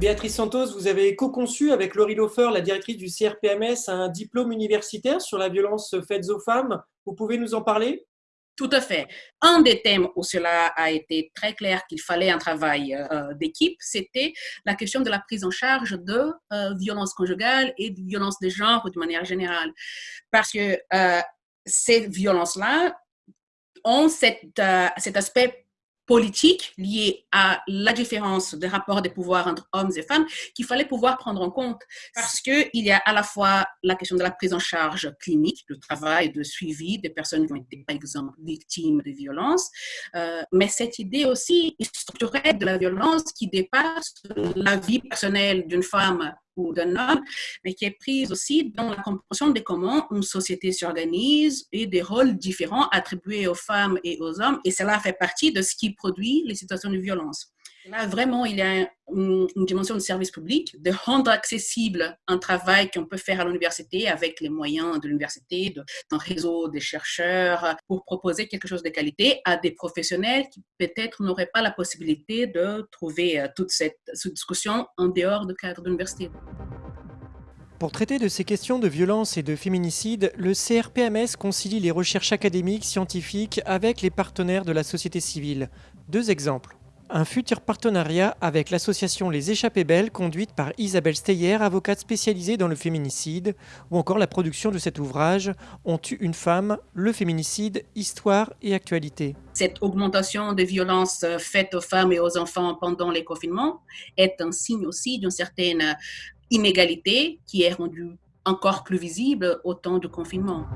Béatrice Santos, vous avez co-conçu avec Laurie Lofer, la directrice du CRPMS, un diplôme universitaire sur la violence faite aux femmes. Vous pouvez nous en parler? Tout à fait. Un des thèmes où cela a été très clair qu'il fallait un travail euh, d'équipe, c'était la question de la prise en charge de euh, violences conjugales et de violences de genre de manière générale. Parce que euh, ces violences-là ont cet aspect politique liée à la différence des rapports de pouvoir entre hommes et femmes qu'il fallait pouvoir prendre en compte. Parce qu'il y a à la fois la question de la prise en charge clinique, le travail de suivi des personnes qui ont été, par exemple, victimes de violences, euh, mais cette idée aussi structurelle de la violence qui dépasse la vie personnelle d'une femme d'un homme, mais qui est prise aussi dans la compréhension de comment une société s'organise et des rôles différents attribués aux femmes et aux hommes. Et cela fait partie de ce qui produit les situations de violence. Là, vraiment, il y a une, dimension de service public, de rendre accessible un travail qu'on peut faire à l'université avec les moyens de l'université, d'un réseau des chercheurs, pour proposer quelque chose de qualité à des professionnels qui peut-être n'auraient pas la possibilité de trouver euh, toute cette, cette discussion en dehors du cadre de l'université. Pour traiter de ces questions de violence et de féminicide, le CRPMS concilie les recherches académiques, scientifiques avec les partenaires de la société civile. Deux exemples un futur partenariat avec l'association Les Échappées Belles, conduite par Isabelle Steyer, avocate spécialisée dans le féminicide, ou encore la production de cet ouvrage On tue une femme, le féminicide, histoire et actualité. Cette augmentation des violences faites aux femmes et aux enfants pendant les confinements est un signe aussi d'une certaine inégalité qui est rendue encore plus visible au temps du confinement.